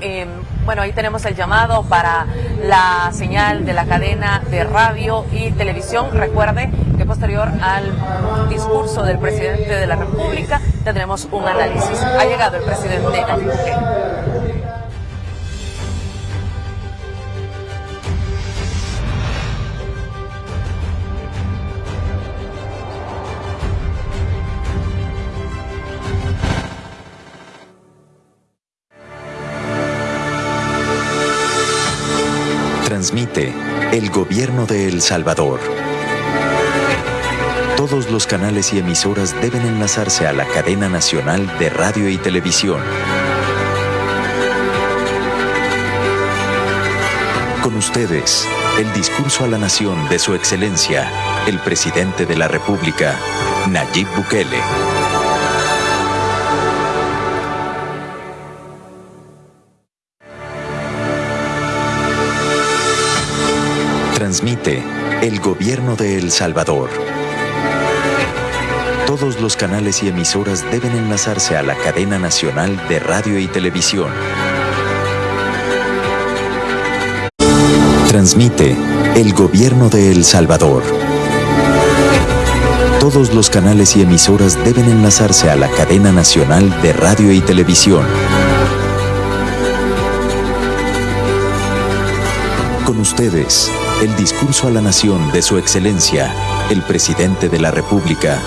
Eh, bueno, ahí tenemos el llamado para la señal de la cadena de radio y televisión. Recuerde que posterior al discurso del presidente de la República tendremos un análisis. Ha llegado el presidente El gobierno de El Salvador. Todos los canales y emisoras deben enlazarse a la cadena nacional de radio y televisión. Con ustedes, el discurso a la nación de su excelencia, el presidente de la República, Nayib Bukele. Transmite el gobierno de El Salvador. Todos los canales y emisoras deben enlazarse a la cadena nacional de radio y televisión. Transmite el gobierno de El Salvador. Todos los canales y emisoras deben enlazarse a la cadena nacional de radio y televisión. Con ustedes, el discurso a la nación de su excelencia, el presidente de la República,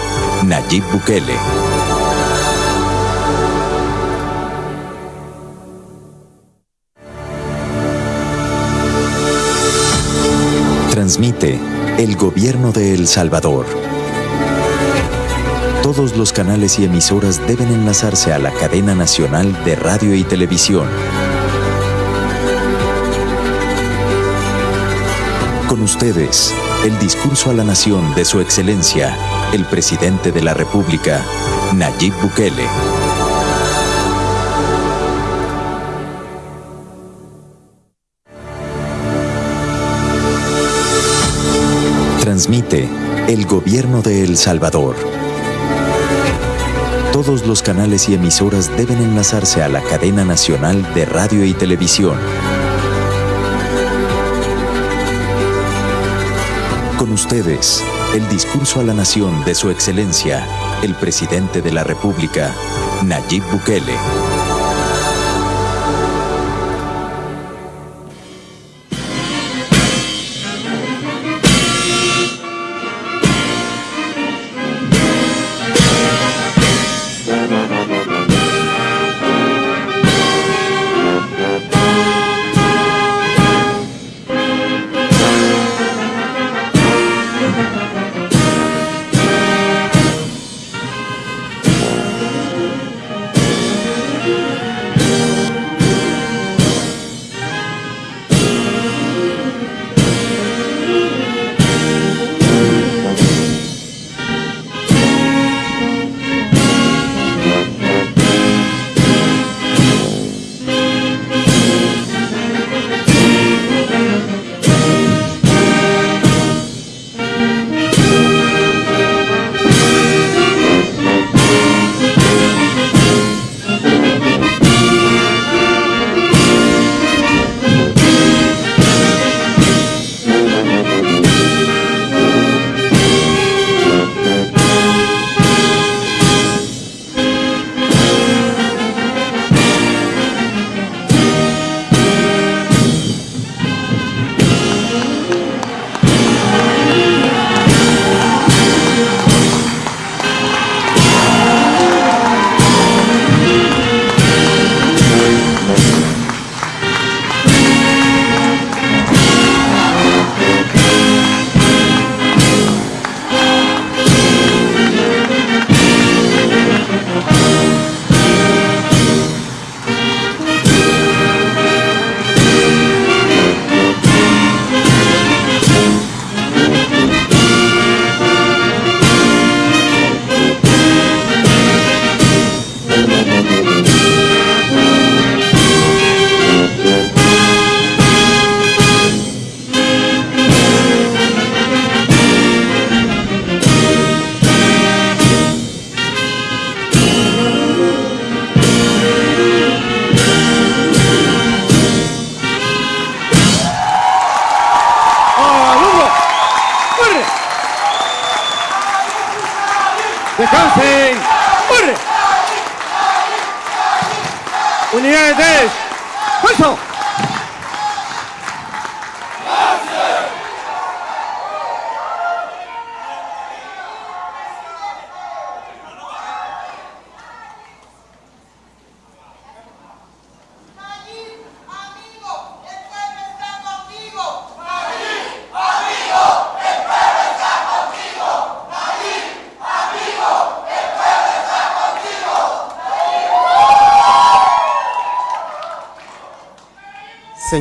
Nayib Bukele. Transmite el gobierno de El Salvador. Todos los canales y emisoras deben enlazarse a la cadena nacional de radio y televisión. Con ustedes, el discurso a la nación de su excelencia, el presidente de la República, Nayib Bukele. Transmite el gobierno de El Salvador. Todos los canales y emisoras deben enlazarse a la cadena nacional de radio y televisión. Con ustedes, el discurso a la nación de su excelencia, el presidente de la República, Nayib Bukele.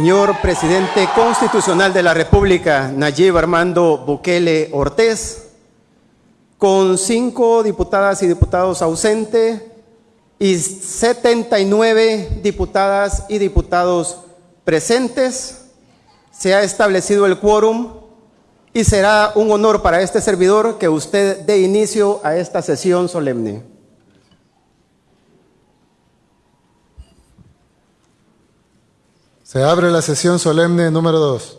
Señor Presidente Constitucional de la República, Nayib Armando Bukele Ortiz, con cinco diputadas y diputados ausentes y 79 diputadas y diputados presentes, se ha establecido el quórum y será un honor para este servidor que usted dé inicio a esta sesión solemne. Se abre la sesión solemne número 2.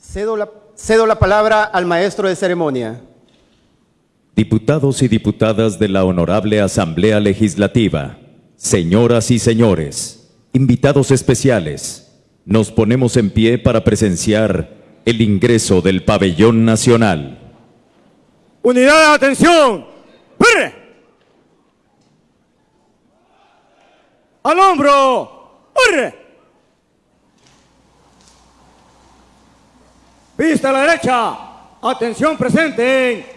Cedo la, cedo la palabra al maestro de ceremonia. Diputados y diputadas de la Honorable Asamblea Legislativa, señoras y señores, invitados especiales, nos ponemos en pie para presenciar el ingreso del pabellón nacional. Unidad de atención. ¡Perre! Al hombro. ¡Perre! Vista a la derecha. Atención presente.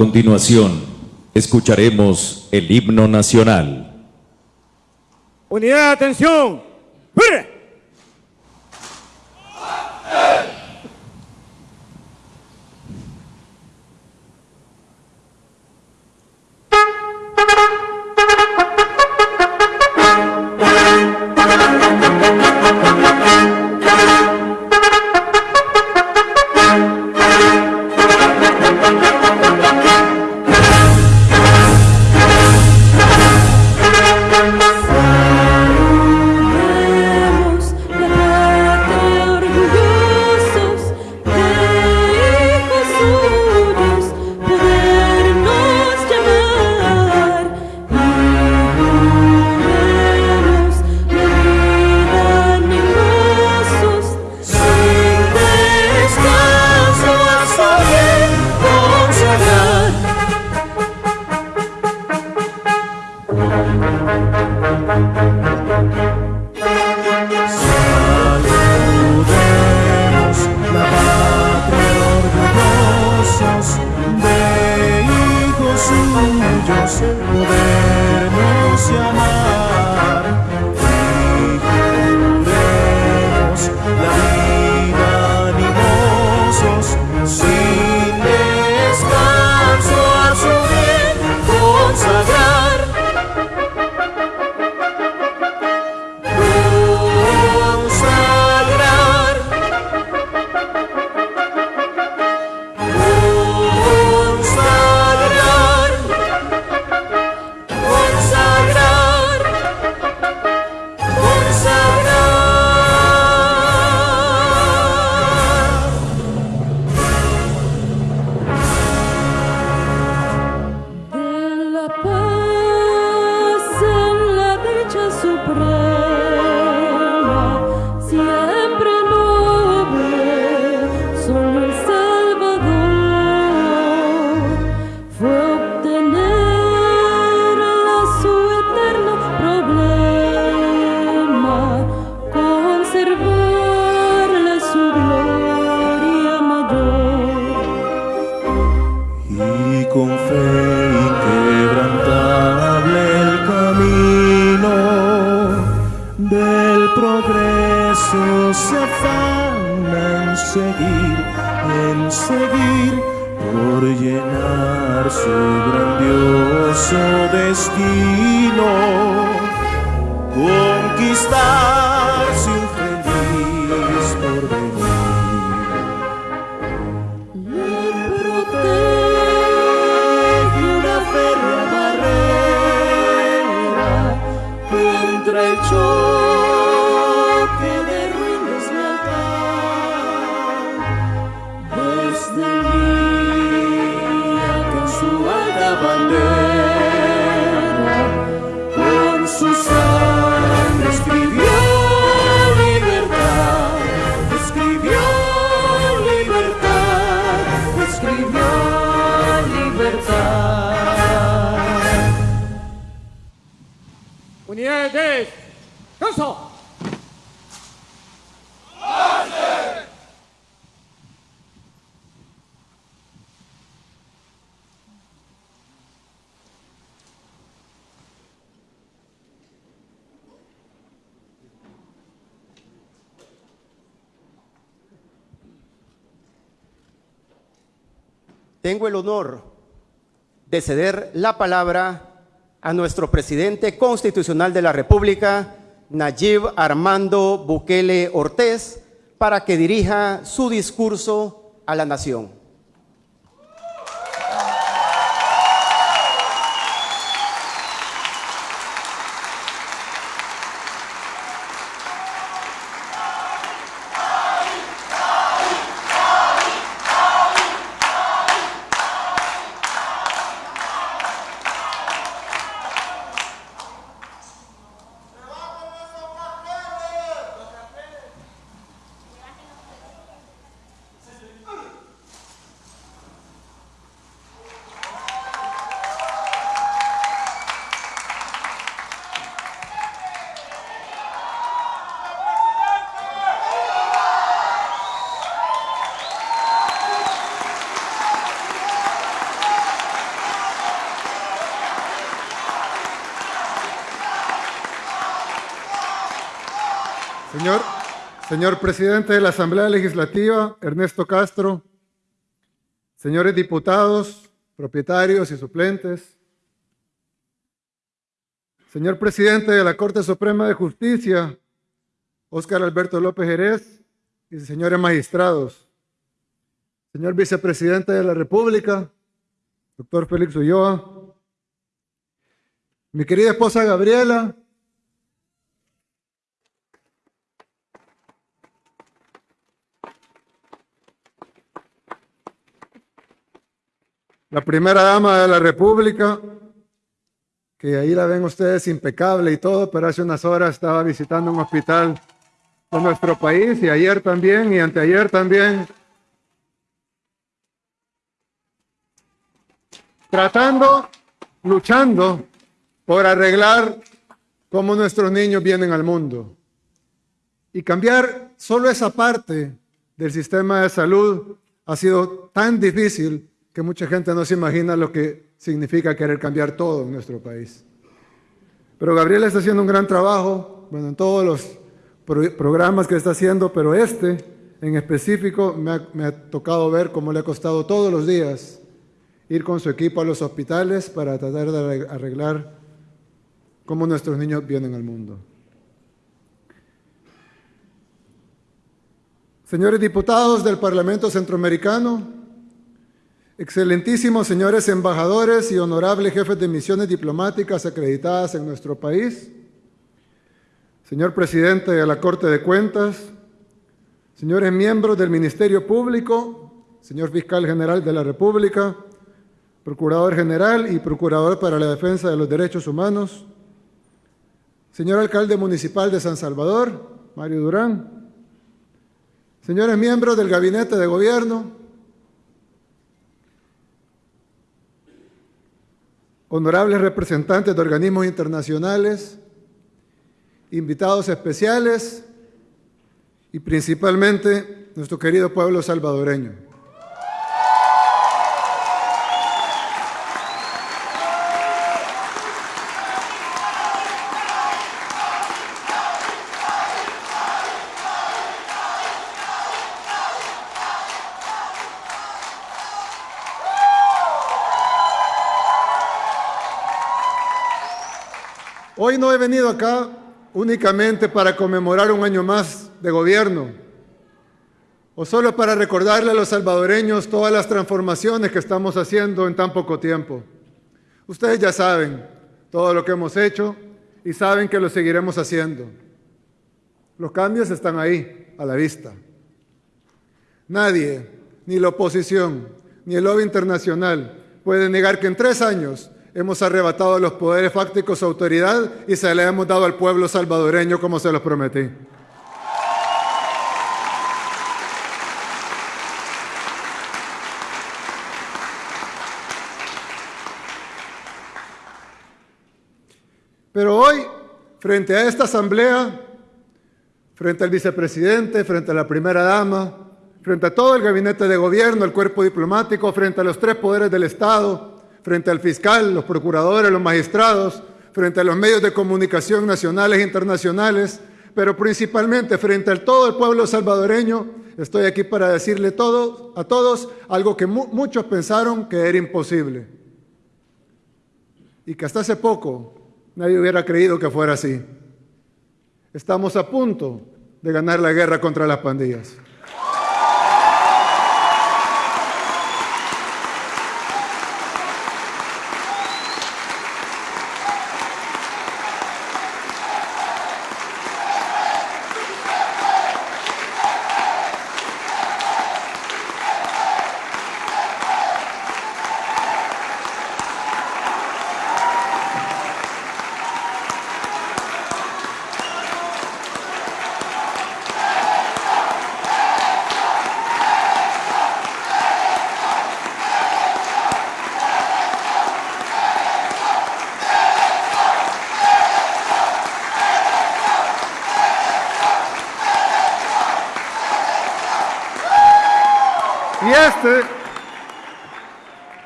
Continuación, escucharemos el himno nacional. Unidad atención. De ceder la palabra a nuestro presidente constitucional de la República, Nayib Armando Bukele Ortiz, para que dirija su discurso a la nación. Señor, señor presidente de la Asamblea Legislativa, Ernesto Castro, señores diputados, propietarios y suplentes, señor presidente de la Corte Suprema de Justicia, Óscar Alberto López Jerez, y señores magistrados, señor vicepresidente de la República, doctor Félix Ulloa, mi querida esposa Gabriela, la primera dama de la República, que ahí la ven ustedes impecable y todo, pero hace unas horas estaba visitando un hospital de nuestro país y ayer también y anteayer también, tratando, luchando por arreglar cómo nuestros niños vienen al mundo. Y cambiar solo esa parte del sistema de salud ha sido tan difícil que mucha gente no se imagina lo que significa querer cambiar todo en nuestro país. Pero Gabriela está haciendo un gran trabajo, bueno, en todos los pro programas que está haciendo, pero este en específico me ha, me ha tocado ver cómo le ha costado todos los días ir con su equipo a los hospitales para tratar de arreglar cómo nuestros niños vienen al mundo. Señores diputados del Parlamento Centroamericano, Excelentísimos señores embajadores y honorables jefes de misiones diplomáticas acreditadas en nuestro país, señor presidente de la Corte de Cuentas, señores miembros del Ministerio Público, señor fiscal general de la República, procurador general y procurador para la defensa de los derechos humanos, señor alcalde municipal de San Salvador, Mario Durán, señores miembros del gabinete de gobierno, honorables representantes de organismos internacionales, invitados especiales y principalmente nuestro querido pueblo salvadoreño. Hoy no he venido acá únicamente para conmemorar un año más de gobierno o solo para recordarle a los salvadoreños todas las transformaciones que estamos haciendo en tan poco tiempo. Ustedes ya saben todo lo que hemos hecho y saben que lo seguiremos haciendo. Los cambios están ahí, a la vista. Nadie, ni la oposición, ni el lobby internacional, puede negar que en tres años hemos arrebatado los poderes fácticos a autoridad y se le hemos dado al pueblo salvadoreño como se los prometí. Pero hoy, frente a esta asamblea, frente al vicepresidente, frente a la primera dama, frente a todo el gabinete de gobierno, el cuerpo diplomático, frente a los tres poderes del Estado, frente al fiscal, los procuradores, los magistrados, frente a los medios de comunicación nacionales e internacionales, pero principalmente frente a todo el pueblo salvadoreño, estoy aquí para decirle a todos algo que mu muchos pensaron que era imposible y que hasta hace poco nadie hubiera creído que fuera así. Estamos a punto de ganar la guerra contra las pandillas. Y este,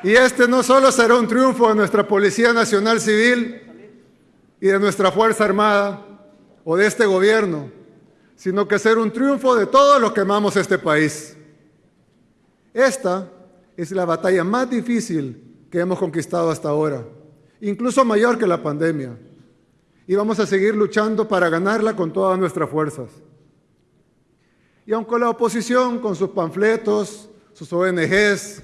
y este no solo será un triunfo de nuestra Policía Nacional Civil y de nuestra Fuerza Armada o de este gobierno, sino que será un triunfo de todos los que amamos este país. Esta es la batalla más difícil que hemos conquistado hasta ahora, incluso mayor que la pandemia. Y vamos a seguir luchando para ganarla con todas nuestras fuerzas. Y aunque la oposición, con sus panfletos, sus ONGs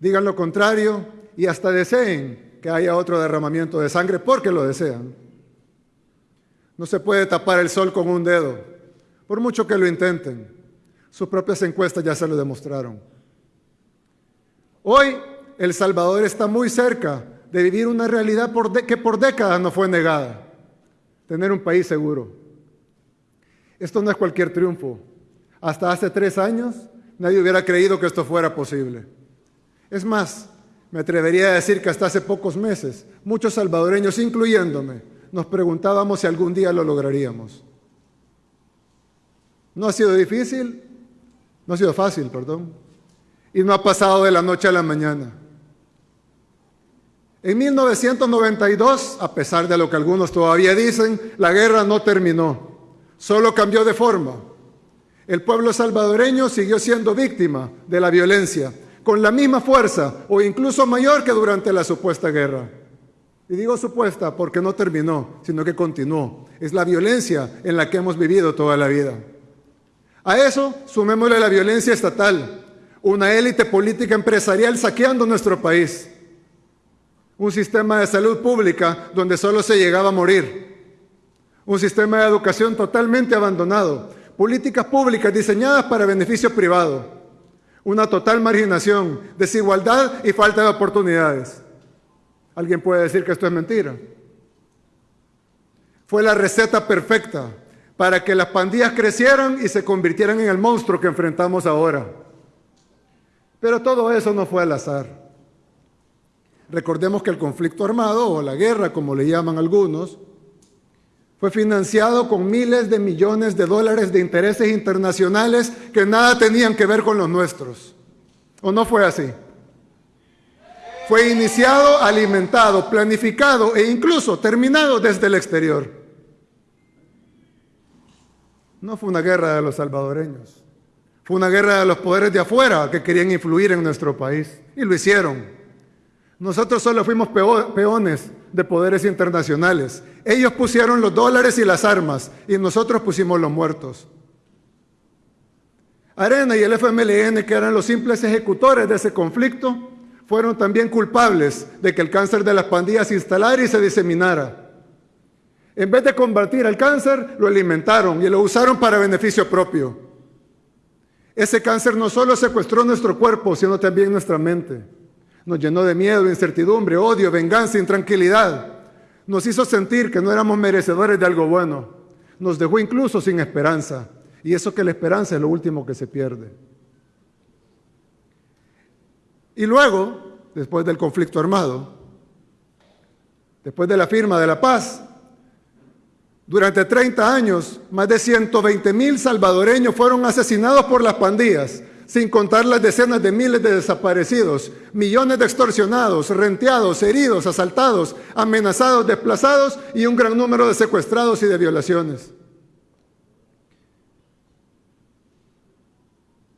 digan lo contrario y hasta deseen que haya otro derramamiento de sangre porque lo desean. No se puede tapar el sol con un dedo, por mucho que lo intenten. Sus propias encuestas ya se lo demostraron. Hoy El Salvador está muy cerca de vivir una realidad que por décadas no fue negada, tener un país seguro. Esto no es cualquier triunfo. Hasta hace tres años nadie hubiera creído que esto fuera posible. Es más, me atrevería a decir que hasta hace pocos meses, muchos salvadoreños, incluyéndome, nos preguntábamos si algún día lo lograríamos. No ha sido difícil, no ha sido fácil, perdón, y no ha pasado de la noche a la mañana. En 1992, a pesar de lo que algunos todavía dicen, la guerra no terminó, solo cambió de forma. El pueblo salvadoreño siguió siendo víctima de la violencia, con la misma fuerza o incluso mayor que durante la supuesta guerra. Y digo supuesta porque no terminó, sino que continuó. Es la violencia en la que hemos vivido toda la vida. A eso sumémosle la violencia estatal, una élite política empresarial saqueando nuestro país, un sistema de salud pública donde solo se llegaba a morir, un sistema de educación totalmente abandonado, políticas públicas diseñadas para beneficio privado, una total marginación, desigualdad y falta de oportunidades. ¿Alguien puede decir que esto es mentira? Fue la receta perfecta para que las pandillas crecieran y se convirtieran en el monstruo que enfrentamos ahora. Pero todo eso no fue al azar. Recordemos que el conflicto armado, o la guerra como le llaman algunos, fue financiado con miles de millones de dólares de intereses internacionales que nada tenían que ver con los nuestros. ¿O no fue así? Fue iniciado, alimentado, planificado e incluso terminado desde el exterior. No fue una guerra de los salvadoreños. Fue una guerra de los poderes de afuera que querían influir en nuestro país. Y lo hicieron. Nosotros solo fuimos peones de poderes internacionales. Ellos pusieron los dólares y las armas y nosotros pusimos los muertos. Arena y el FMLN, que eran los simples ejecutores de ese conflicto, fueron también culpables de que el cáncer de las pandillas se instalara y se diseminara. En vez de combatir el cáncer, lo alimentaron y lo usaron para beneficio propio. Ese cáncer no solo secuestró nuestro cuerpo, sino también nuestra mente. Nos llenó de miedo, incertidumbre, odio, venganza, intranquilidad. Nos hizo sentir que no éramos merecedores de algo bueno. Nos dejó incluso sin esperanza. Y eso que la esperanza es lo último que se pierde. Y luego, después del conflicto armado, después de la firma de la paz, durante 30 años, más de 120 mil salvadoreños fueron asesinados por las pandillas, sin contar las decenas de miles de desaparecidos, millones de extorsionados, renteados, heridos, asaltados, amenazados, desplazados y un gran número de secuestrados y de violaciones.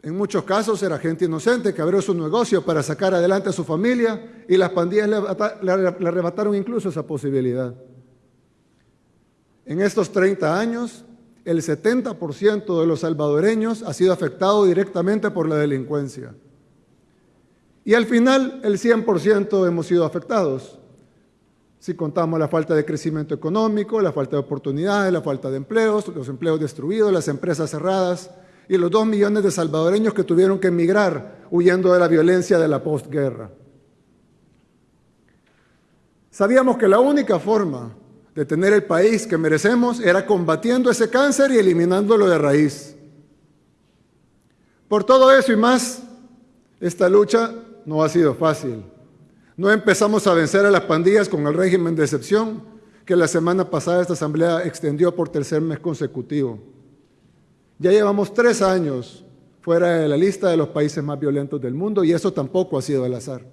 En muchos casos era gente inocente que abrió su negocio para sacar adelante a su familia y las pandillas le, arrebataron incluso esa posibilidad. En estos 30 años, el 70% de los salvadoreños ha sido afectado directamente por la delincuencia. Y al final, el 100% hemos sido afectados. Si contamos la falta de crecimiento económico, la falta de oportunidades, la falta de empleos, los empleos destruidos, las empresas cerradas y los dos millones de salvadoreños que tuvieron que emigrar huyendo de la violencia de la postguerra. Sabíamos que la única forma de tener el país que merecemos era combatiendo ese cáncer y eliminándolo de raíz. Por todo eso y más, esta lucha no ha sido fácil. No empezamos a vencer a las pandillas con el régimen de excepción que la semana pasada esta asamblea extendió por tercer mes consecutivo. Ya llevamos tres años fuera de la lista de los países más violentos del mundo y eso tampoco ha sido al azar.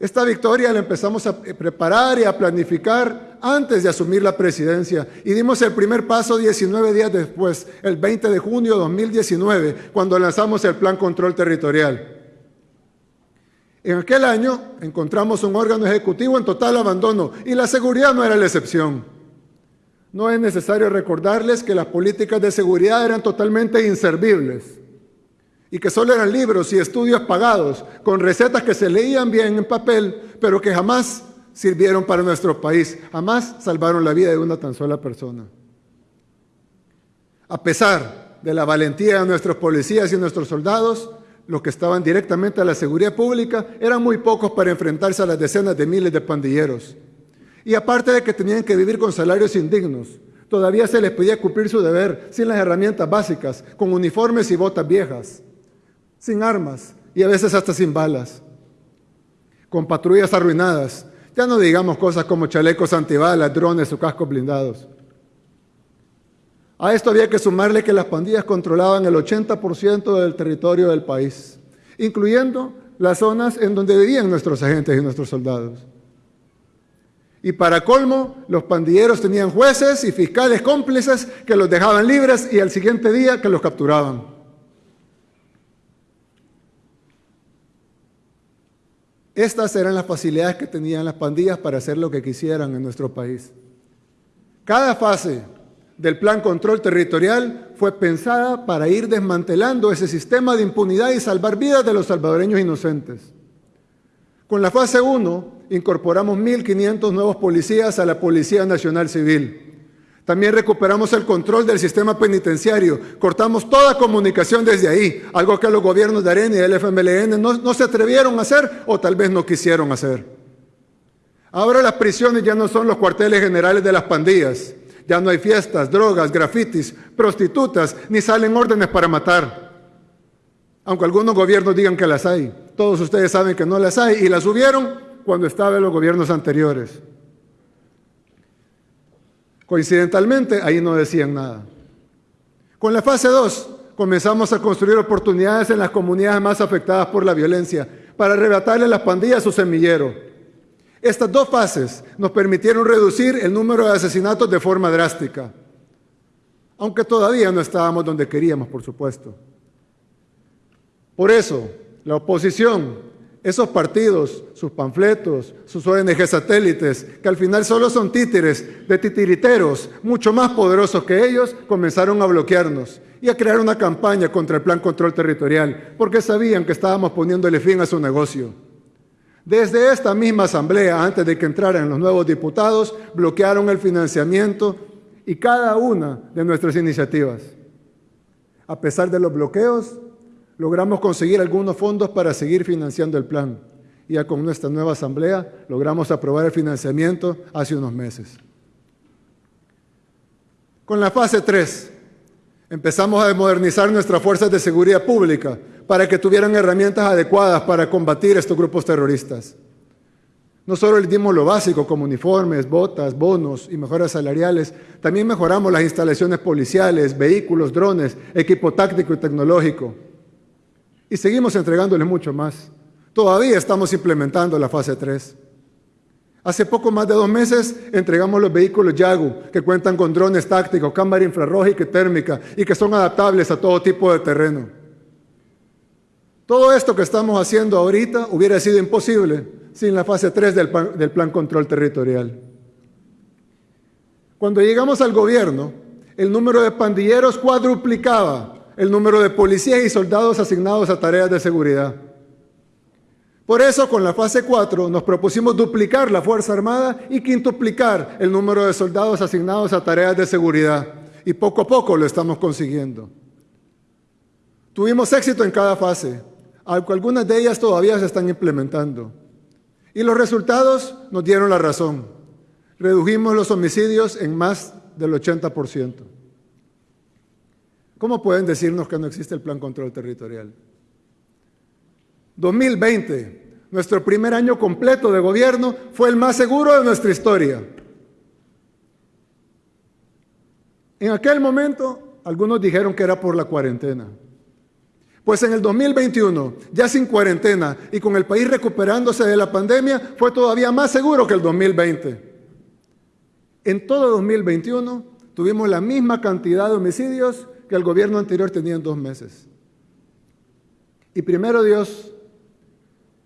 Esta victoria la empezamos a preparar y a planificar antes de asumir la presidencia y dimos el primer paso 19 días después, el 20 de junio de 2019, cuando lanzamos el Plan Control Territorial. En aquel año encontramos un órgano ejecutivo en total abandono y la seguridad no era la excepción. No es necesario recordarles que las políticas de seguridad eran totalmente inservibles y que solo eran libros y estudios pagados, con recetas que se leían bien en papel, pero que jamás sirvieron para nuestro país, jamás salvaron la vida de una tan sola persona. A pesar de la valentía de nuestros policías y nuestros soldados, los que estaban directamente a la seguridad pública eran muy pocos para enfrentarse a las decenas de miles de pandilleros. Y aparte de que tenían que vivir con salarios indignos, todavía se les podía cumplir su deber sin las herramientas básicas, con uniformes y botas viejas sin armas y a veces hasta sin balas, con patrullas arruinadas. Ya no digamos cosas como chalecos antibalas, drones o cascos blindados. A esto había que sumarle que las pandillas controlaban el 80% del territorio del país, incluyendo las zonas en donde vivían nuestros agentes y nuestros soldados. Y para colmo, los pandilleros tenían jueces y fiscales cómplices que los dejaban libres y al siguiente día que los capturaban. Estas eran las facilidades que tenían las pandillas para hacer lo que quisieran en nuestro país. Cada fase del plan control territorial fue pensada para ir desmantelando ese sistema de impunidad y salvar vidas de los salvadoreños inocentes. Con la fase 1 incorporamos 1.500 nuevos policías a la Policía Nacional Civil. También recuperamos el control del sistema penitenciario, cortamos toda comunicación desde ahí, algo que los gobiernos de Arena y el FMLN no, no se atrevieron a hacer o tal vez no quisieron hacer. Ahora las prisiones ya no son los cuarteles generales de las pandillas, ya no hay fiestas, drogas, grafitis, prostitutas, ni salen órdenes para matar. Aunque algunos gobiernos digan que las hay, todos ustedes saben que no las hay y las hubieron cuando estaban los gobiernos anteriores. Coincidentalmente, ahí no decían nada. Con la fase 2 comenzamos a construir oportunidades en las comunidades más afectadas por la violencia para arrebatarle las pandillas su semillero. Estas dos fases nos permitieron reducir el número de asesinatos de forma drástica, aunque todavía no estábamos donde queríamos, por supuesto. Por eso, la oposición esos partidos, sus panfletos, sus ONG satélites, que al final solo son títeres de titiriteros mucho más poderosos que ellos, comenzaron a bloquearnos y a crear una campaña contra el Plan Control Territorial, porque sabían que estábamos poniéndole fin a su negocio. Desde esta misma asamblea, antes de que entraran los nuevos diputados, bloquearon el financiamiento y cada una de nuestras iniciativas. A pesar de los bloqueos, logramos conseguir algunos fondos para seguir financiando el plan. Y ya con nuestra nueva asamblea logramos aprobar el financiamiento hace unos meses. Con la fase 3, empezamos a modernizar nuestras fuerzas de seguridad pública para que tuvieran herramientas adecuadas para combatir estos grupos terroristas. No solo les dimos lo básico como uniformes, botas, bonos y mejoras salariales, también mejoramos las instalaciones policiales, vehículos, drones, equipo táctico y tecnológico. Y seguimos entregándoles mucho más. Todavía estamos implementando la fase 3. Hace poco más de dos meses entregamos los vehículos Yagu, que cuentan con drones tácticos, cámara infrarroja y térmica, y que son adaptables a todo tipo de terreno. Todo esto que estamos haciendo ahorita hubiera sido imposible sin la fase 3 del plan, del plan Control Territorial. Cuando llegamos al gobierno, el número de pandilleros cuadruplicaba el número de policías y soldados asignados a tareas de seguridad. Por eso, con la fase 4, nos propusimos duplicar la Fuerza Armada y quintuplicar el número de soldados asignados a tareas de seguridad. Y poco a poco lo estamos consiguiendo. Tuvimos éxito en cada fase, aunque algunas de ellas todavía se están implementando. Y los resultados nos dieron la razón. Redujimos los homicidios en más del 80%. ¿Cómo pueden decirnos que no existe el plan control territorial? 2020, nuestro primer año completo de gobierno, fue el más seguro de nuestra historia. En aquel momento, algunos dijeron que era por la cuarentena. Pues en el 2021, ya sin cuarentena y con el país recuperándose de la pandemia, fue todavía más seguro que el 2020. En todo 2021 tuvimos la misma cantidad de homicidios que el gobierno anterior tenía en dos meses. Y primero Dios,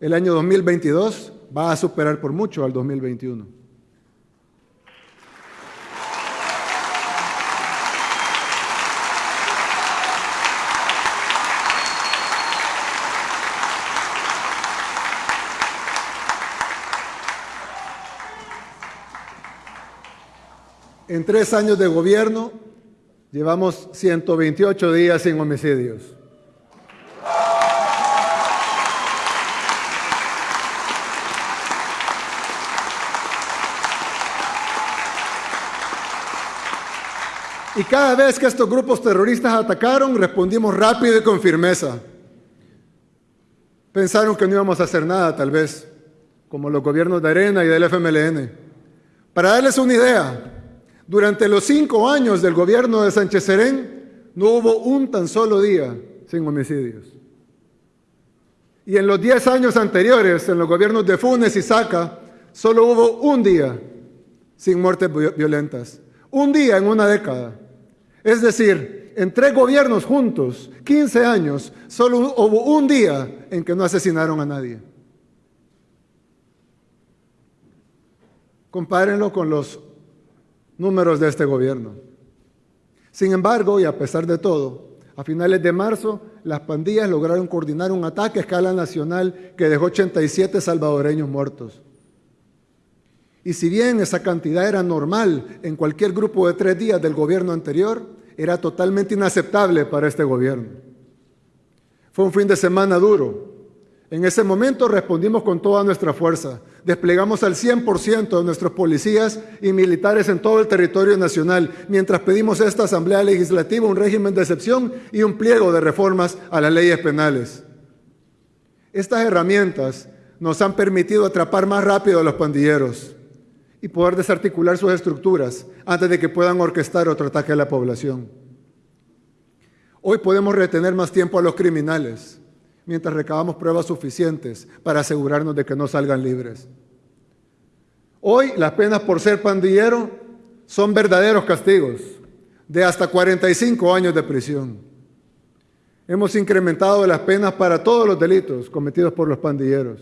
el año 2022 va a superar por mucho al 2021. En tres años de gobierno llevamos 128 días sin homicidios. Y cada vez que estos grupos terroristas atacaron, respondimos rápido y con firmeza. Pensaron que no íbamos a hacer nada, tal vez, como los gobiernos de Arena y del FMLN. Para darles una idea, durante los cinco años del gobierno de Sánchez Serén no hubo un tan solo día sin homicidios. Y en los diez años anteriores, en los gobiernos de Funes y Saca, solo hubo un día sin muertes violentas. Un día en una década. Es decir, en tres gobiernos juntos, 15 años, solo hubo un día en que no asesinaron a nadie. Compárenlo con los números de este gobierno. Sin embargo, y a pesar de todo, a finales de marzo, las pandillas lograron coordinar un ataque a escala nacional que dejó 87 salvadoreños muertos. Y si bien esa cantidad era normal en cualquier grupo de tres días del gobierno anterior, era totalmente inaceptable para este gobierno. Fue un fin de semana duro, en ese momento respondimos con toda nuestra fuerza. Desplegamos al 100% de nuestros policías y militares en todo el territorio nacional, mientras pedimos a esta Asamblea Legislativa un régimen de excepción y un pliego de reformas a las leyes penales. Estas herramientas nos han permitido atrapar más rápido a los pandilleros y poder desarticular sus estructuras antes de que puedan orquestar otro ataque a la población. Hoy podemos retener más tiempo a los criminales mientras recabamos pruebas suficientes para asegurarnos de que no salgan libres. Hoy las penas por ser pandillero son verdaderos castigos de hasta 45 años de prisión. Hemos incrementado las penas para todos los delitos cometidos por los pandilleros.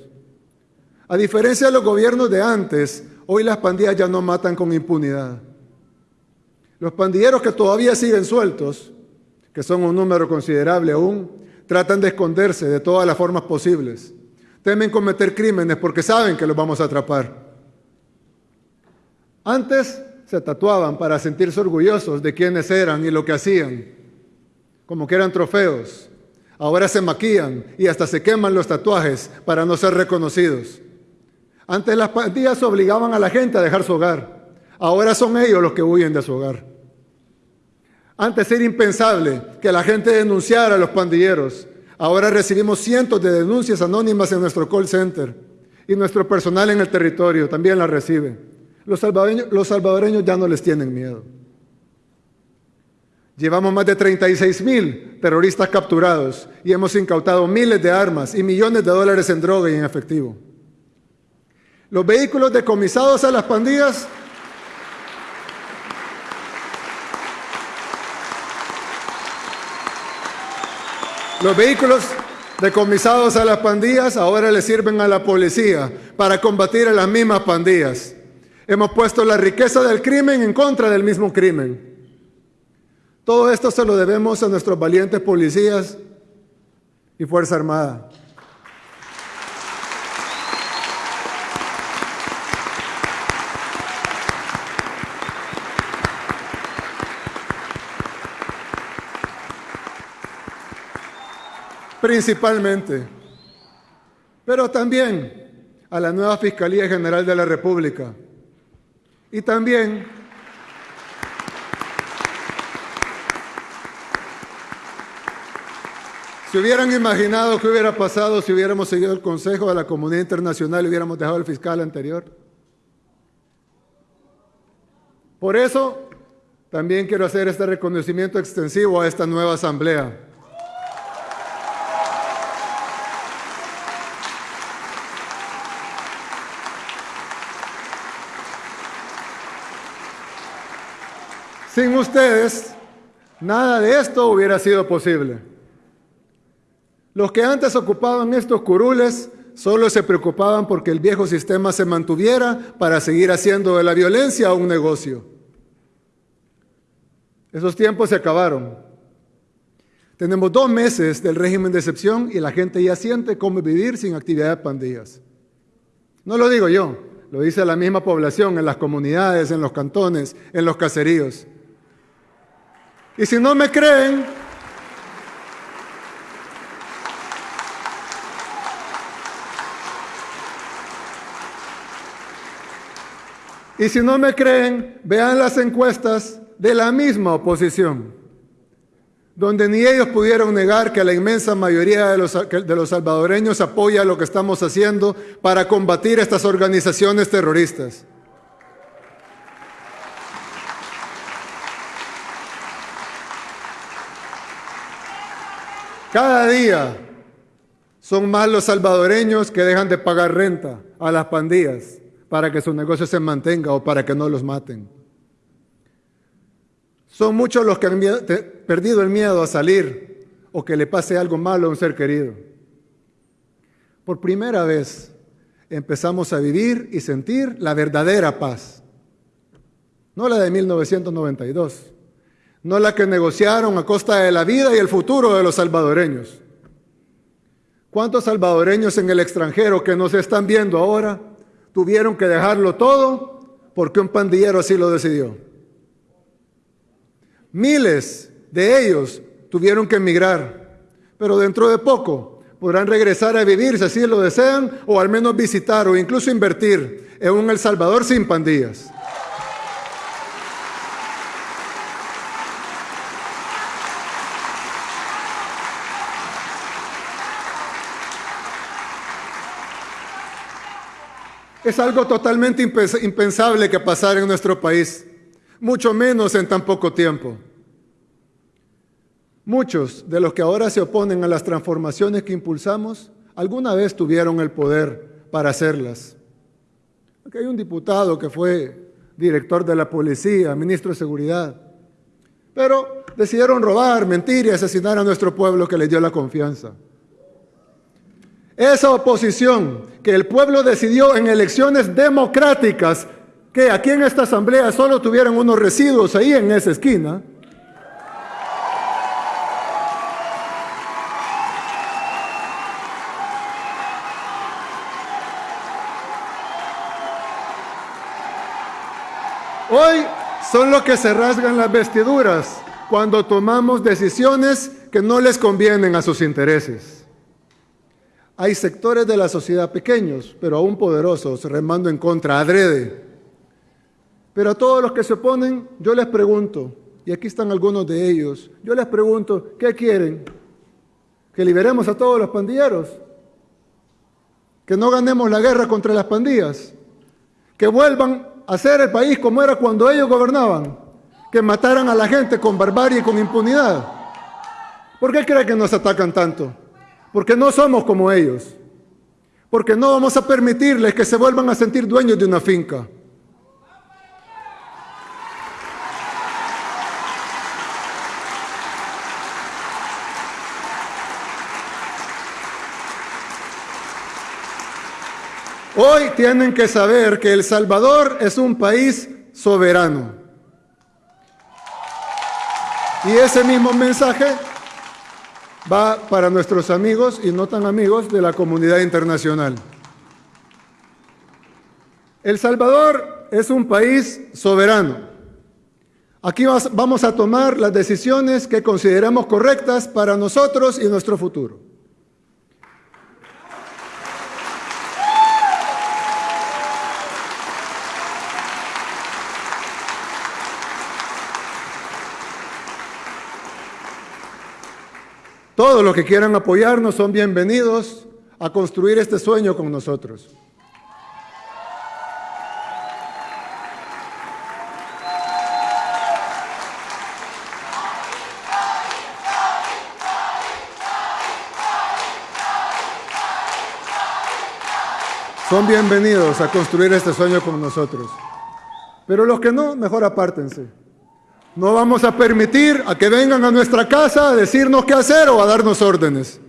A diferencia de los gobiernos de antes, hoy las pandillas ya no matan con impunidad. Los pandilleros que todavía siguen sueltos, que son un número considerable aún, tratan de esconderse de todas las formas posibles. Temen cometer crímenes porque saben que los vamos a atrapar. Antes se tatuaban para sentirse orgullosos de quiénes eran y lo que hacían, como que eran trofeos. Ahora se maquillan y hasta se queman los tatuajes para no ser reconocidos. Antes las pandillas obligaban a la gente a dejar su hogar. Ahora son ellos los que huyen de su hogar. Antes era impensable que la gente denunciara a los pandilleros. Ahora recibimos cientos de denuncias anónimas en nuestro call center y nuestro personal en el territorio también las recibe. Los salvadoreños, ya no les tienen miedo. Llevamos más de 36 mil terroristas capturados y hemos incautado miles de armas y millones de dólares en droga y en efectivo. Los vehículos decomisados a las pandillas Los vehículos decomisados a las pandillas ahora le sirven a la policía para combatir a las mismas pandillas. Hemos puesto la riqueza del crimen en contra del mismo crimen. Todo esto se lo debemos a nuestros valientes policías y Fuerza Armada. Principalmente, pero también a la nueva Fiscalía General de la República y también ¿Se hubieran imaginado qué hubiera pasado si hubiéramos seguido el consejo de la comunidad internacional y hubiéramos dejado al fiscal anterior? Por eso, también quiero hacer este reconocimiento extensivo a esta nueva asamblea. Sin ustedes, nada de esto hubiera sido posible. Los que antes ocupaban estos curules solo se preocupaban porque el viejo sistema se mantuviera para seguir haciendo de la violencia un negocio. Esos tiempos se acabaron. Tenemos dos meses del régimen de excepción y la gente ya siente cómo vivir sin actividad de pandillas. No lo digo yo, lo dice la misma población en las comunidades, en los cantones, en los caseríos. Y si no me creen, y si no me creen, vean las encuestas de la misma oposición, donde ni ellos pudieron negar que la inmensa mayoría de los, de los salvadoreños apoya lo que estamos haciendo para combatir estas organizaciones terroristas. Cada día son más los salvadoreños que dejan de pagar renta a las pandillas para que su negocio se mantenga o para que no los maten. Son muchos los que han perdido el miedo a salir o que le pase algo malo a un ser querido. Por primera vez empezamos a vivir y sentir la verdadera paz, no la de 1992 no la que negociaron a costa de la vida y el futuro de los salvadoreños. ¿Cuántos salvadoreños en el extranjero que nos están viendo ahora tuvieron que dejarlo todo porque un pandillero así lo decidió? Miles de ellos tuvieron que emigrar, pero dentro de poco podrán regresar a vivir si así lo desean o al menos visitar o incluso invertir en un El Salvador sin pandillas. Es algo totalmente impensable que pasara en nuestro país, mucho menos en tan poco tiempo. Muchos de los que ahora se oponen a las transformaciones que impulsamos, alguna vez tuvieron el poder para hacerlas. Aquí hay un diputado que fue director de la policía, ministro de seguridad. Pero decidieron robar, mentir y asesinar a nuestro pueblo que les dio la confianza. Esa oposición que el pueblo decidió en elecciones democráticas que aquí en esta asamblea solo tuvieran unos residuos ahí en esa esquina, Hoy son los que se rasgan las vestiduras cuando tomamos decisiones que no les convienen a sus intereses. Hay sectores de la sociedad pequeños, pero aún poderosos, remando en contra, adrede. Pero a todos los que se oponen, yo les pregunto, y aquí están algunos de ellos, yo les pregunto, ¿qué quieren? ¿Que liberemos a todos los pandilleros? ¿Que no ganemos la guerra contra las pandillas? ¿Que vuelvan hacer el país como era cuando ellos gobernaban, que mataran a la gente con barbarie y con impunidad. ¿Por qué creen que nos atacan tanto? Porque no somos como ellos. Porque no vamos a permitirles que se vuelvan a sentir dueños de una finca. Hoy tienen que saber que El Salvador es un país soberano. Y ese mismo mensaje va para nuestros amigos y no tan amigos de la comunidad internacional. El Salvador es un país soberano. Aquí vamos a tomar las decisiones que consideramos correctas para nosotros y nuestro futuro. Todos los que quieran apoyarnos son bienvenidos a construir este sueño con nosotros. Son bienvenidos a construir este sueño con nosotros. Pero los que no, mejor apártense. No vamos a permitir a que vengan a nuestra casa a decirnos qué hacer o a darnos órdenes.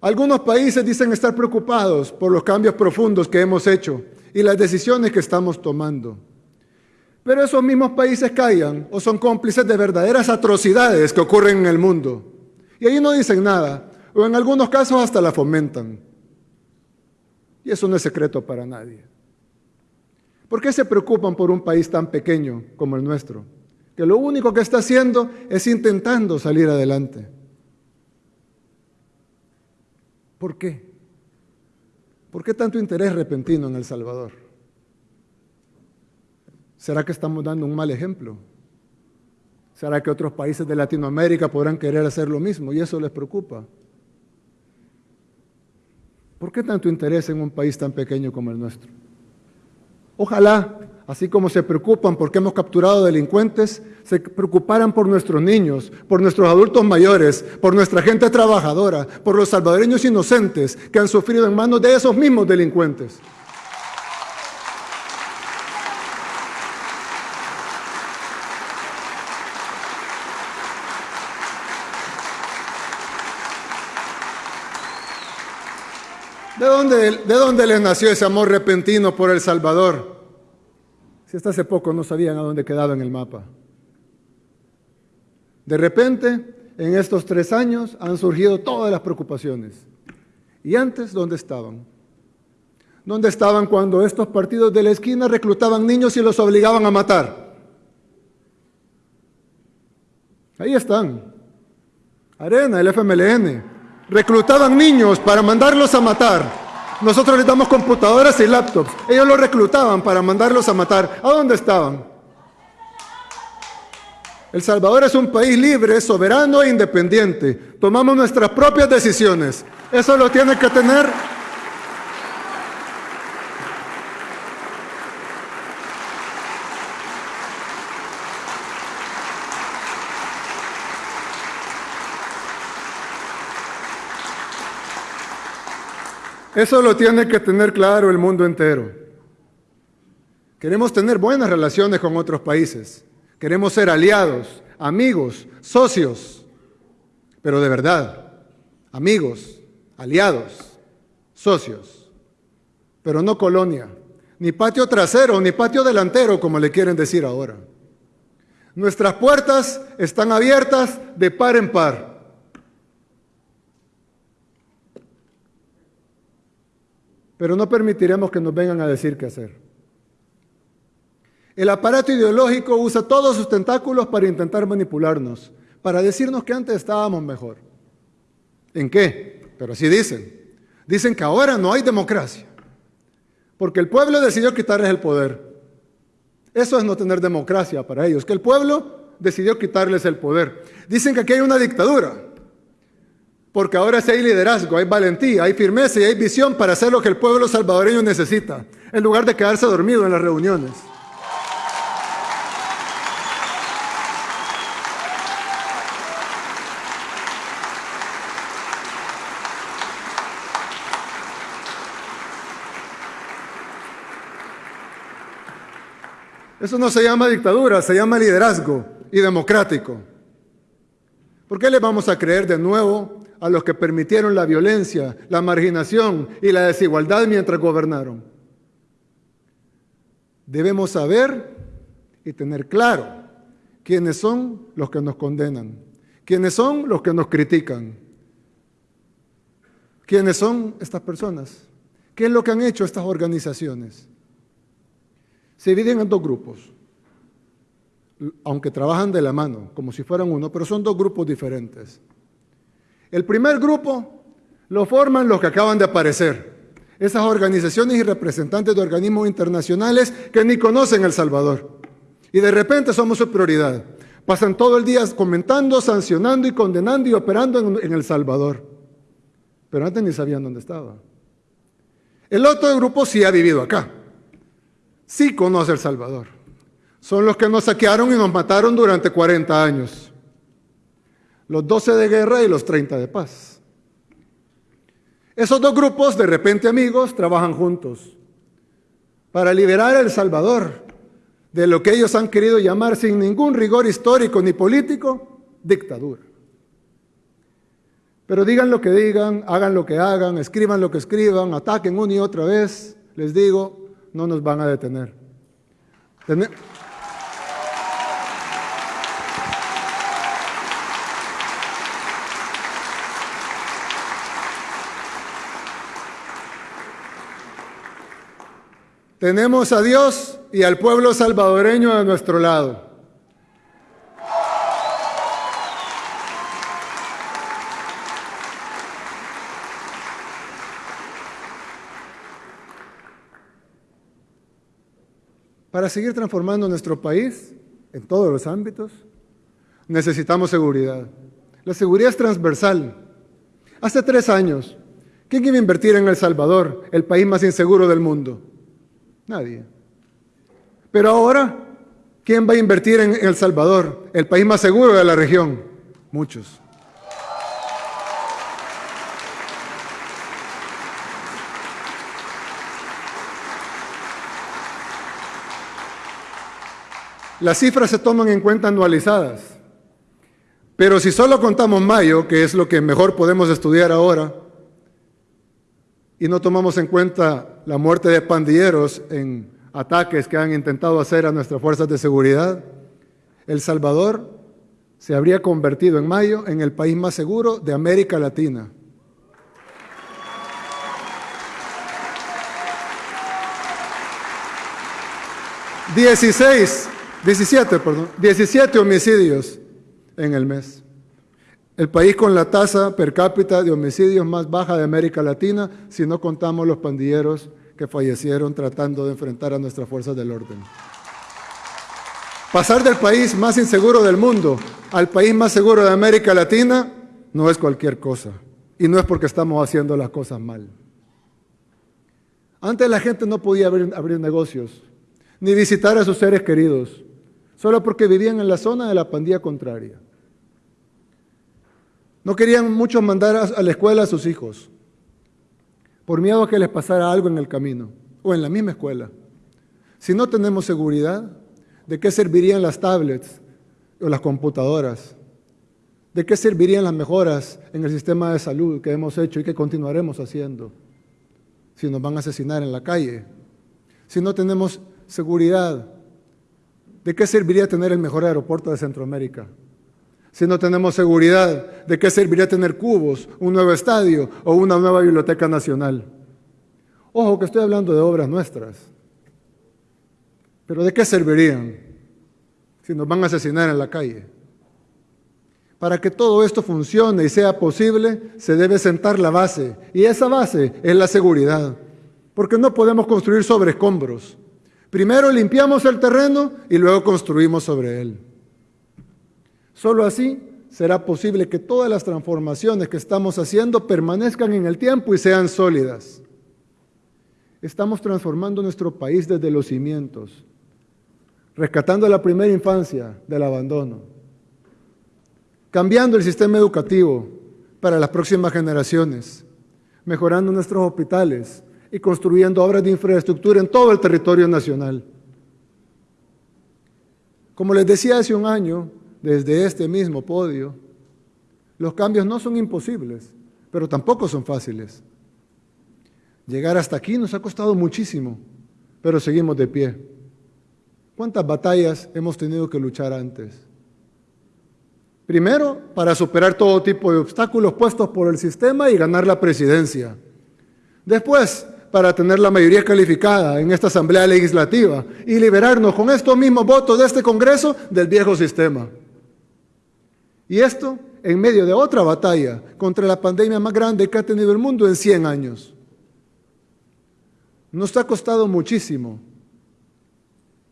Algunos países dicen estar preocupados por los cambios profundos que hemos hecho y las decisiones que estamos tomando. Pero esos mismos países callan o son cómplices de verdaderas atrocidades que ocurren en el mundo. Y ahí no dicen nada, o en algunos casos hasta la fomentan. Y eso no es secreto para nadie. ¿Por qué se preocupan por un país tan pequeño como el nuestro? Que lo único que está haciendo es intentando salir adelante. ¿Por qué? ¿Por qué tanto interés repentino en El Salvador? ¿Será que estamos dando un mal ejemplo? ¿Será que otros países de Latinoamérica podrán querer hacer lo mismo y eso les preocupa? ¿Por qué tanto interés en un país tan pequeño como el nuestro? Ojalá, así como se preocupan porque hemos capturado delincuentes, se preocuparan por nuestros niños, por nuestros adultos mayores, por nuestra gente trabajadora, por los salvadoreños inocentes que han sufrido en manos de esos mismos delincuentes. ¿De dónde, ¿De dónde les nació ese amor repentino por El Salvador? Si hasta hace poco no sabían a dónde quedaba en el mapa. De repente, en estos tres años han surgido todas las preocupaciones. ¿Y antes dónde estaban? ¿Dónde estaban cuando estos partidos de la esquina reclutaban niños y los obligaban a matar? Ahí están. Arena, el FMLN, reclutaban niños para mandarlos a matar. Nosotros les damos computadoras y laptops. Ellos los reclutaban para mandarlos a matar. ¿A dónde estaban? El Salvador es un país libre, soberano e independiente. Tomamos nuestras propias decisiones. Eso lo tiene que tener Eso lo tiene que tener claro el mundo entero. Queremos tener buenas relaciones con otros países, Queremos ser aliados, amigos, socios, pero de verdad, amigos, aliados, socios, pero no colonia, ni patio trasero, ni patio delantero, como le quieren decir ahora. Nuestras puertas están abiertas de par en par. Pero no permitiremos que nos vengan a decir qué hacer. El aparato ideológico usa todos sus tentáculos para intentar manipularnos, para decirnos que antes estábamos mejor. ¿En qué? Pero así dicen. Dicen que ahora no hay democracia, porque el pueblo decidió quitarles el poder. Eso es no tener democracia para ellos, que el pueblo decidió quitarles el poder. Dicen que aquí hay una dictadura, porque ahora sí hay liderazgo, hay valentía, hay firmeza y hay visión para hacer lo que el pueblo salvadoreño necesita, en lugar de quedarse dormido en las reuniones. Eso no se llama dictadura, se llama liderazgo y democrático. ¿Por qué le vamos a creer de nuevo a los que permitieron la violencia, la marginación y la desigualdad mientras gobernaron? Debemos saber y tener claro quiénes son los que nos condenan, quiénes son los que nos critican, quiénes son estas personas, qué es lo que han hecho estas organizaciones se dividen en dos grupos, aunque trabajan de la mano, como si fueran uno, pero son dos grupos diferentes. El primer grupo lo forman los que acaban de aparecer, esas organizaciones y representantes de organismos internacionales que ni conocen El Salvador. Y de repente somos su prioridad. Pasan todo el día comentando, sancionando y condenando y operando en, El Salvador. Pero antes ni sabían dónde estaba. El otro grupo sí ha vivido acá sí conoce El Salvador. Son los que nos saquearon y nos mataron durante 40 años. Los 12 de guerra y los 30 de paz. Esos dos grupos, de repente amigos, trabajan juntos para liberar a El Salvador de lo que ellos han querido llamar sin ningún rigor histórico ni político, dictadura. Pero digan lo que digan, hagan lo que hagan, escriban lo que escriban, ataquen una y otra vez, les digo, no nos van a detener. Tenemos a Dios y al pueblo salvadoreño a nuestro lado. Para seguir transformando nuestro país en todos los ámbitos, necesitamos seguridad. La seguridad es transversal. Hace tres años, ¿quién iba a invertir en El Salvador, el país más inseguro del mundo? Nadie. Pero ahora, ¿quién va a invertir en El Salvador, el país más seguro de la región? Muchos. Las cifras se toman en cuenta anualizadas. Pero si solo contamos mayo, que es lo que mejor podemos estudiar ahora, y no tomamos en cuenta la muerte de pandilleros en ataques que han intentado hacer a nuestras fuerzas de seguridad, El Salvador se habría convertido en mayo en el país más seguro de América Latina. Dieciséis 17, perdón, 17 homicidios en el mes. El país con la tasa per cápita de homicidios más baja de América Latina, si no contamos los pandilleros que fallecieron tratando de enfrentar a nuestras fuerzas del orden. Pasar del país más inseguro del mundo al país más seguro de América Latina no es cualquier cosa. Y no es porque estamos haciendo las cosas mal. Antes la gente no podía abrir, negocios, ni visitar a sus seres queridos solo porque vivían en la zona de la pandilla contraria. No querían muchos mandar a la escuela a sus hijos, por miedo a que les pasara algo en el camino o en la misma escuela. Si no tenemos seguridad, ¿De qué servirían las tablets o las computadoras? ¿De qué servirían las mejoras en el sistema de salud que hemos hecho y que continuaremos haciendo si nos van a asesinar en la calle? Si no tenemos seguridad, ¿de qué serviría tener el mejor aeropuerto de Centroamérica? Si no tenemos seguridad, ¿de qué serviría tener cubos, un nuevo estadio o una nueva biblioteca nacional? Ojo que estoy hablando de obras nuestras. Pero ¿de qué servirían si nos van a asesinar en la calle? Para que todo esto funcione y sea posible, se debe sentar la base. Y esa base es la seguridad. Porque no podemos construir sobre escombros. Primero limpiamos el terreno y luego construimos sobre él. Solo así será posible que todas las transformaciones que estamos haciendo permanezcan en el tiempo y sean sólidas. Estamos transformando nuestro país desde los cimientos, rescatando la primera infancia del abandono, cambiando el sistema educativo para las próximas generaciones, mejorando nuestros hospitales y construyendo obras de infraestructura en todo el territorio nacional. Como les decía hace un año, desde este mismo podio, los cambios no son imposibles, pero tampoco son fáciles. Llegar hasta aquí nos ha costado muchísimo, pero seguimos de pie. ¿Cuántas batallas hemos tenido que luchar antes? Primero, para superar todo tipo de obstáculos puestos por el sistema y ganar la presidencia. Después, para tener la mayoría calificada en esta Asamblea Legislativa y liberarnos con estos mismos votos de este Congreso del viejo sistema. Y esto en medio de otra batalla contra la pandemia más grande que ha tenido el mundo en 100 años. Nos ha costado muchísimo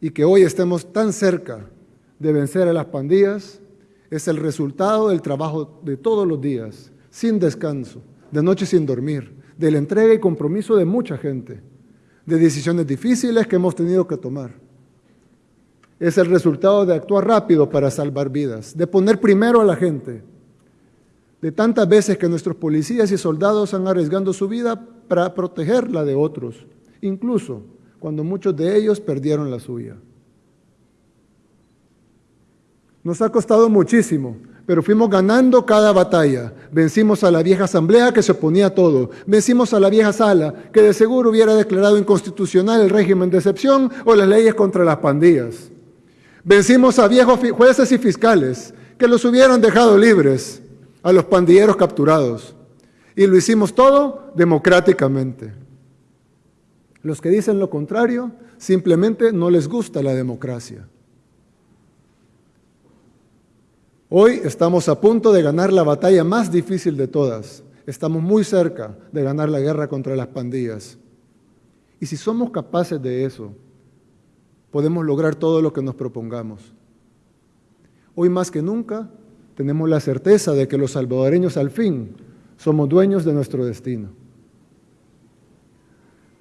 y que hoy estemos tan cerca de vencer a las pandillas es el resultado del trabajo de todos los días, sin descanso, de noche sin dormir, de la entrega y compromiso de mucha gente, de decisiones difíciles que hemos tenido que tomar es el resultado de actuar rápido para salvar vidas, de poner primero a la gente, de tantas veces que nuestros policías y soldados han arriesgando su vida para protegerla de otros, incluso cuando muchos de ellos perdieron la suya. Nos ha costado muchísimo, pero fuimos ganando cada batalla. Vencimos a la vieja asamblea que se oponía a todo. Vencimos a la vieja sala que de seguro hubiera declarado inconstitucional el régimen de excepción o las leyes contra las pandillas. Vencimos a viejos jueces y fiscales que los hubieran dejado libres a los pandilleros capturados. Y lo hicimos todo democráticamente. Los que dicen lo contrario simplemente no les gusta la democracia. Hoy estamos a punto de ganar la batalla más difícil de todas. Estamos muy cerca de ganar la guerra contra las pandillas. Y si somos capaces de eso, podemos lograr todo lo que nos propongamos. Hoy más que nunca tenemos la certeza de que los salvadoreños al fin somos dueños de nuestro destino.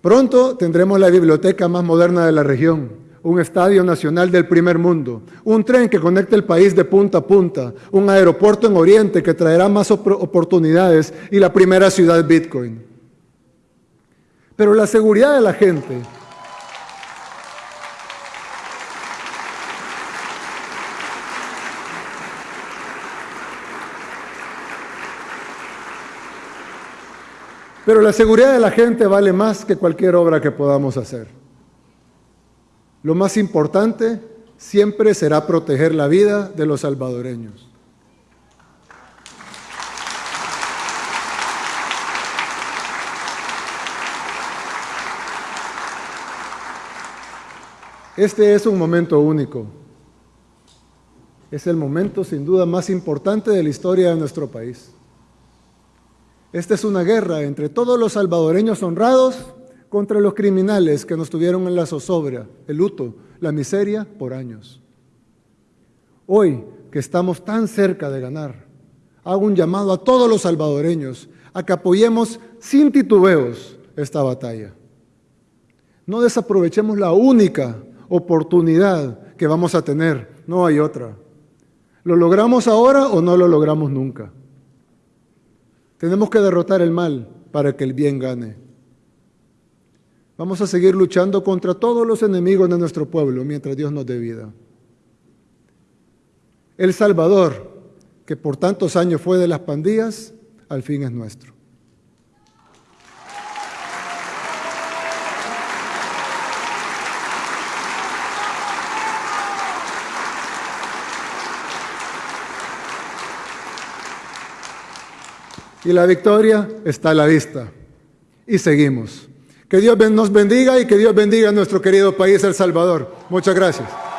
Pronto tendremos la biblioteca más moderna de la región, un estadio nacional del primer mundo, un tren que conecte el país de punta a punta, un aeropuerto en Oriente que traerá más oportunidades y la primera ciudad Bitcoin. Pero la seguridad de la gente Pero la seguridad de la gente vale más que cualquier obra que podamos hacer. Lo más importante siempre será proteger la vida de los salvadoreños. Este es un momento único. Es el momento sin duda más importante de la historia de nuestro país. Esta es una guerra entre todos los salvadoreños honrados contra los criminales que nos tuvieron en la zozobra, el luto, la miseria por años. Hoy, que estamos tan cerca de ganar, hago un llamado a todos los salvadoreños a que apoyemos sin titubeos esta batalla. No desaprovechemos la única oportunidad que vamos a tener, no hay otra. ¿Lo logramos ahora o no lo logramos nunca? Tenemos que derrotar el mal para que el bien gane. Vamos a seguir luchando contra todos los enemigos de nuestro pueblo mientras Dios nos dé vida. El Salvador, que por tantos años fue de las pandillas, al fin es nuestro. Y la victoria está a la vista. Y seguimos. Que Dios nos bendiga y que Dios bendiga a nuestro querido país, El Salvador. Muchas gracias.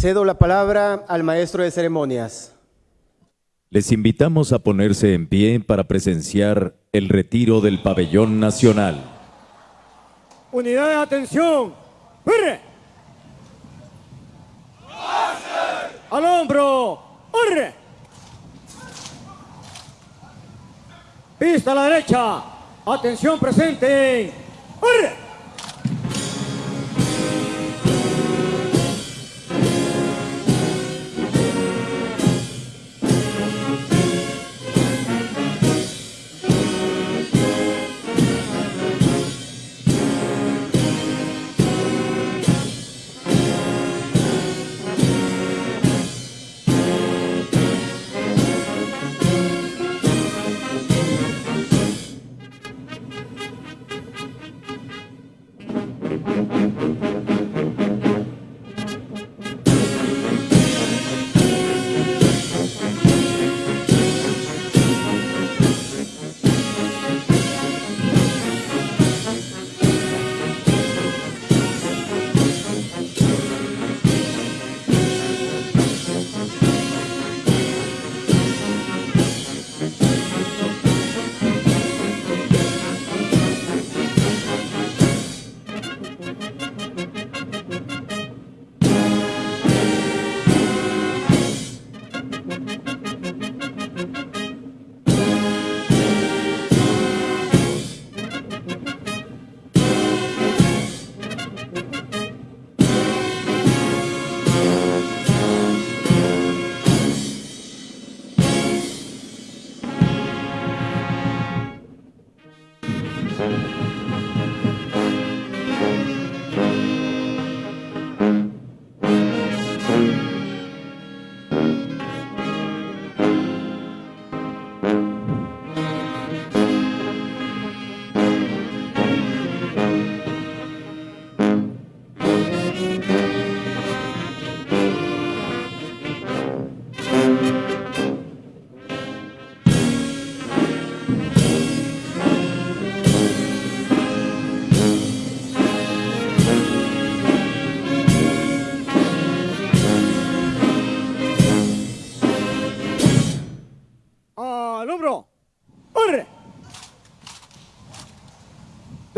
Cedo la palabra al maestro de ceremonias. Les invitamos a ponerse en pie para presenciar el retiro del pabellón nacional. Unidad de atención. ¡Urre! Al hombro. ¡Urre! Pista a la derecha. Atención presente. ¡Urre!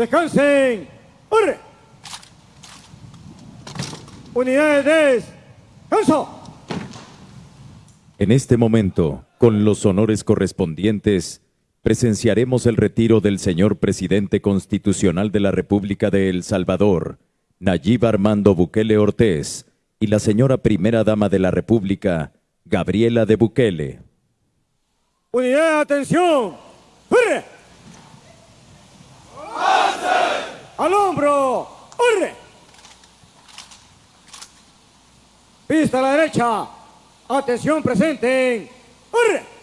Descansen. ¡Urre! Unidades de descanso. En este momento, con los honores correspondientes, presenciaremos el retiro del señor presidente constitucional de la República de El Salvador, Nayib Armando Bukele Ortiz, y la señora primera dama de la República, Gabriela de Bukele. Unidad atención. ¡Hurre! ¡Al hombro! ¡Hurre! Pista a la derecha. Atención presente. ¡Hurre!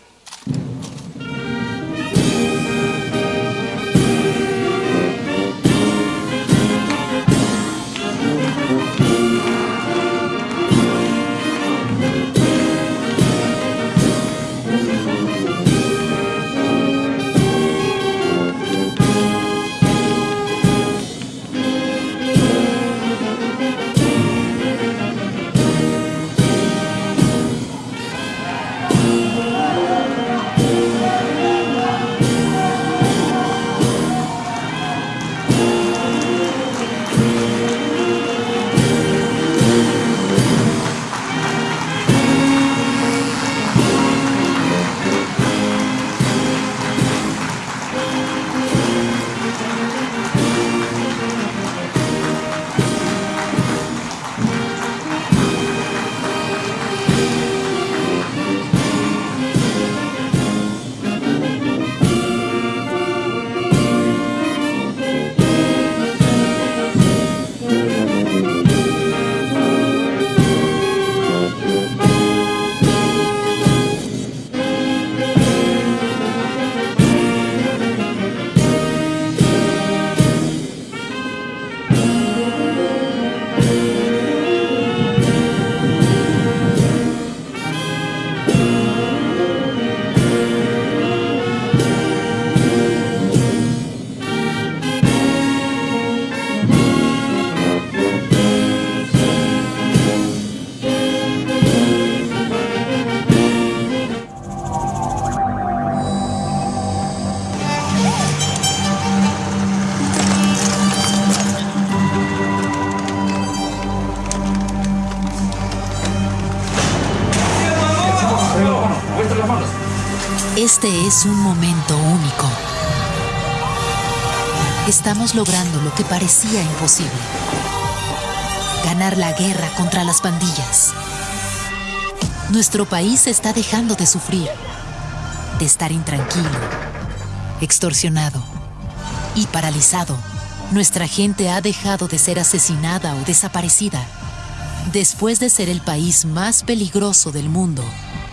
Este es un momento único. Estamos logrando lo que parecía imposible. Ganar la guerra contra las pandillas. Nuestro país está dejando de sufrir, de estar intranquilo, extorsionado y paralizado. Nuestra gente ha dejado de ser asesinada o desaparecida. Después de ser el país más peligroso del mundo,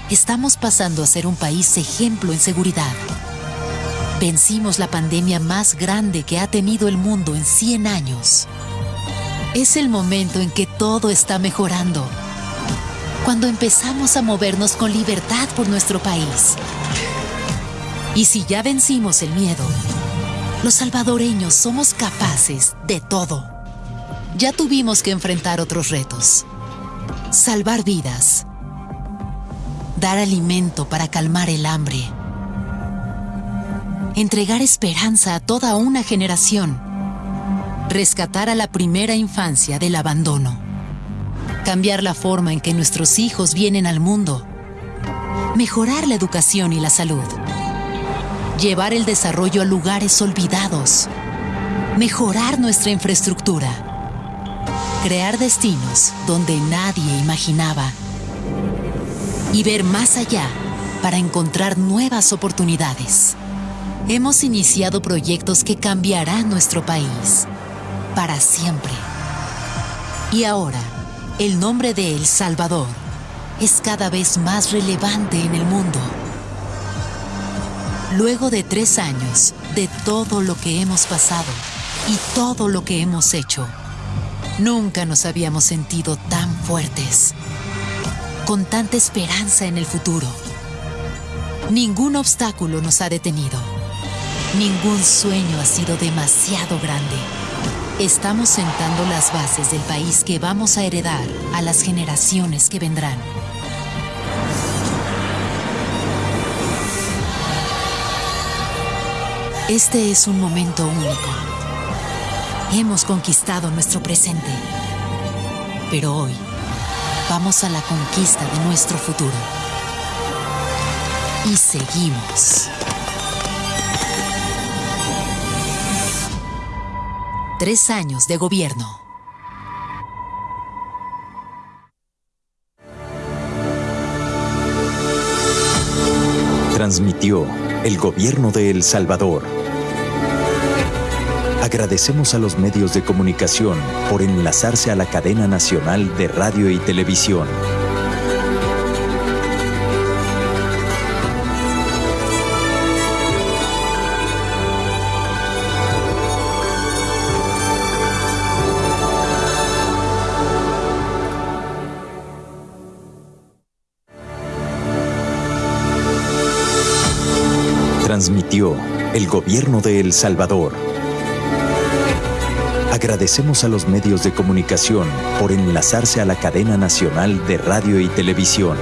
estamos pasando a ser un país ejemplo en seguridad. Vencimos la pandemia más grande que ha tenido el mundo en 100 años. Es el momento en que todo está mejorando. Cuando empezamos a movernos con libertad por nuestro país. Y si ya vencimos el miedo, los salvadoreños somos capaces de todo. Ya tuvimos que enfrentar otros retos. Salvar vidas. Dar alimento para calmar el hambre. Entregar esperanza a toda una generación. Rescatar a la primera infancia del abandono. Cambiar la forma en que nuestros hijos vienen al mundo. Mejorar la educación y la salud. Llevar el desarrollo a lugares olvidados. Mejorar nuestra infraestructura. Crear destinos donde nadie imaginaba. Y ver más allá para encontrar nuevas oportunidades. Hemos iniciado proyectos que cambiarán nuestro país para siempre. Y ahora, el nombre de El Salvador es cada vez más relevante en el mundo. Luego de tres años de todo lo que hemos pasado y todo lo que hemos hecho, nunca nos habíamos sentido tan fuertes, con tanta esperanza en el futuro. Ningún obstáculo nos ha detenido. Ningún sueño ha sido demasiado grande. Estamos sentando las bases del país que vamos a heredar a las generaciones que vendrán. Este es un momento único. Hemos conquistado nuestro presente. Pero hoy vamos a la conquista de nuestro futuro. Y seguimos. Tres años de gobierno. Transmitió el gobierno de El Salvador. Agradecemos a los medios de comunicación por enlazarse a la cadena nacional de radio y televisión. Transmitió el gobierno de El Salvador. Agradecemos a los medios de comunicación por enlazarse a la cadena nacional de radio y televisión.